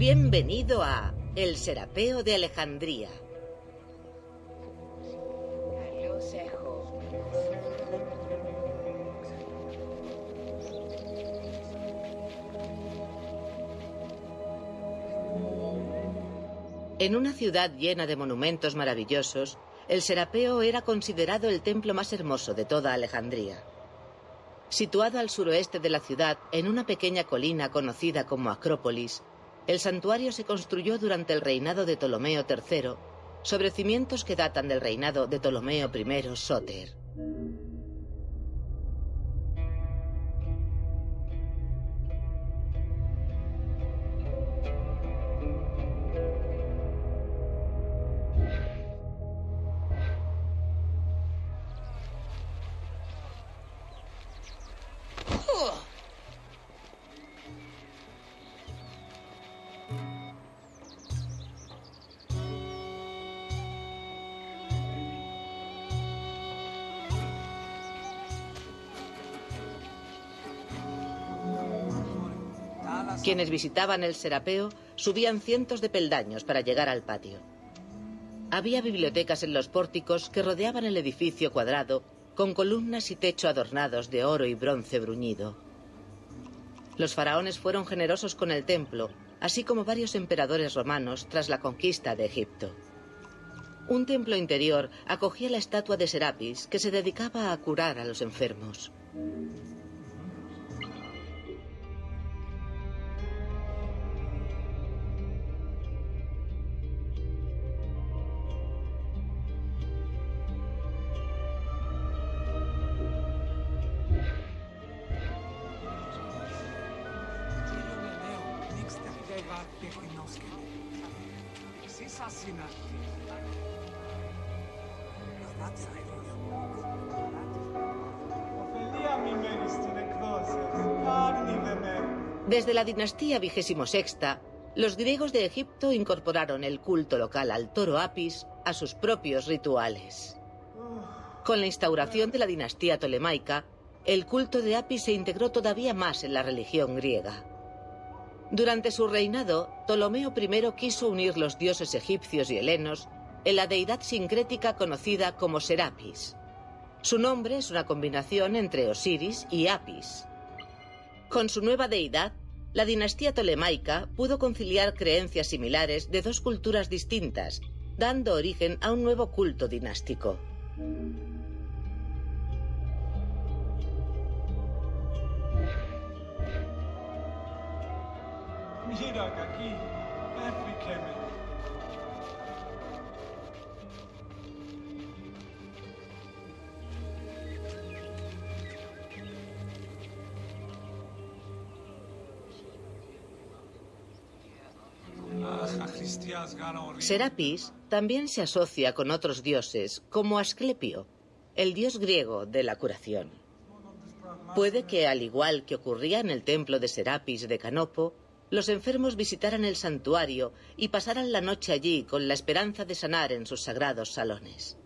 Bienvenido a El Serapeo de Alejandría. En una ciudad llena de monumentos maravillosos, el Serapeo era considerado el templo más hermoso de toda Alejandría. Situado al suroeste de la ciudad, en una pequeña colina conocida como Acrópolis, el santuario se construyó durante el reinado de Ptolomeo III, sobre cimientos que datan del reinado de Ptolomeo I Sóter. Quienes visitaban el Serapeo subían cientos de peldaños para llegar al patio. Había bibliotecas en los pórticos que rodeaban el edificio cuadrado con columnas y techo adornados de oro y bronce bruñido. Los faraones fueron generosos con el templo, así como varios emperadores romanos tras la conquista de Egipto. Un templo interior acogía la estatua de Serapis que se dedicaba a curar a los enfermos. Desde la dinastía XXVI, los griegos de Egipto incorporaron el culto local al toro Apis a sus propios rituales. Con la instauración de la dinastía tolemaica, el culto de Apis se integró todavía más en la religión griega. Durante su reinado, Ptolomeo I quiso unir los dioses egipcios y helenos en la deidad sincrética conocida como Serapis. Su nombre es una combinación entre Osiris y Apis. Con su nueva deidad, la dinastía tolemaica pudo conciliar creencias similares de dos culturas distintas, dando origen a un nuevo culto dinástico. Mira aquí, Serapis también se asocia con otros dioses, como Asclepio, el dios griego de la curación. Puede que, al igual que ocurría en el templo de Serapis de Canopo, los enfermos visitaran el santuario y pasaran la noche allí con la esperanza de sanar en sus sagrados salones.